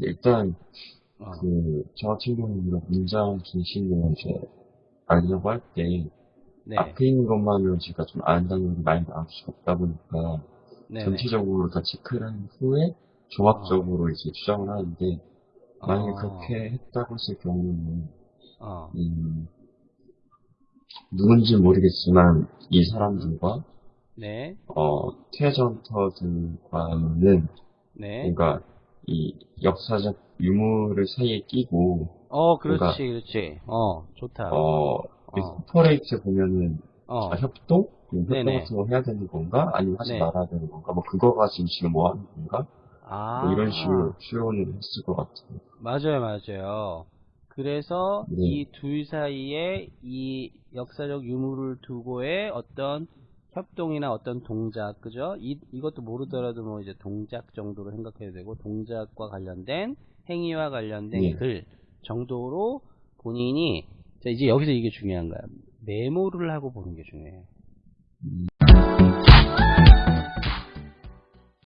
근데 일단 어. 그저 같은 경우는 이런 문장 중심으로 이제 알려고 할 때 네. 앞에 있는 것만으로 제가 좀 안다는 게 많이 나올 수가 없다 보니까 네네. 전체적으로 다 체크를 한 후에 종합적으로 이제 추정을 하는데 만약에 어. 그렇게 했다고 했을 경우는 어. 음, 누군지 모르겠지만 이 사람들과 네. 어, 트레전터들과는 네. 뭔가 이 역사적 유물을 사이에 끼고 어, 그렇지, 그렇지. 어, 좋다. 어, 어. 코퍼레이트 보면은 어. 아, 협동? 음, 협동. 같은 거 해야 되는 건가? 아니면 하지 네. 말아야 되는 건가? 뭐 그거 가지고 지금 뭐 하는 건가? 아. 뭐 이런 식으로 추론을 했을 것 같아요. 맞아요, 맞아요. 그래서 네. 이둘 사이에 이 역사적 유물을 두고의 어떤 협동이나 어떤 동작, 그죠? 이, 이것도 모르더라도 뭐 이제 동작 정도로 생각해도 되고, 동작과 관련된 행위와 관련된 네. 글 정도로 본인이, 자, 이제 여기서 이게 중요한 거야. 메모를 하고 보는 게 중요해요.